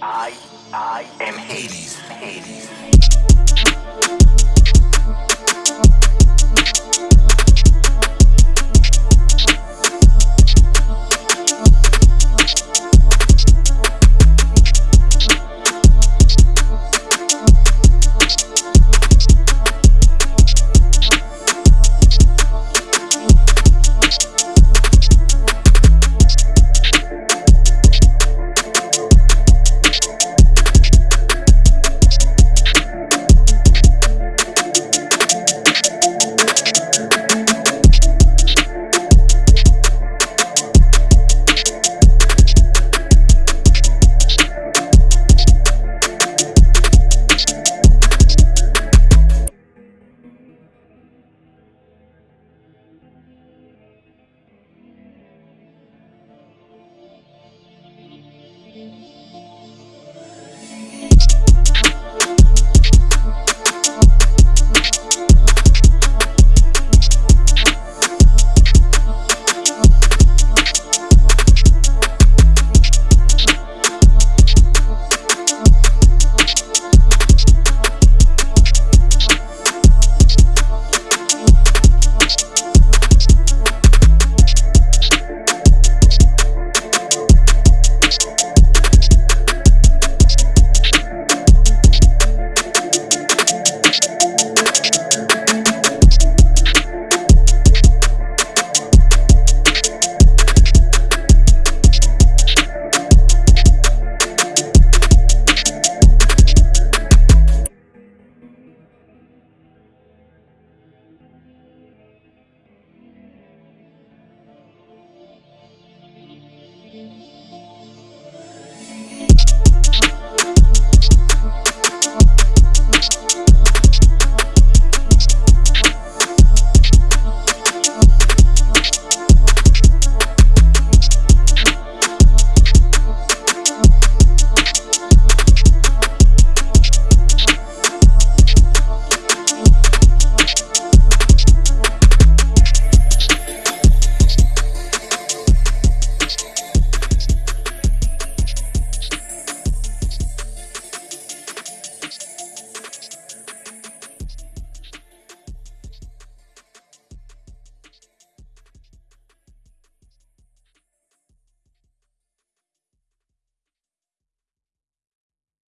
I, I am Hades. Hades. Música Música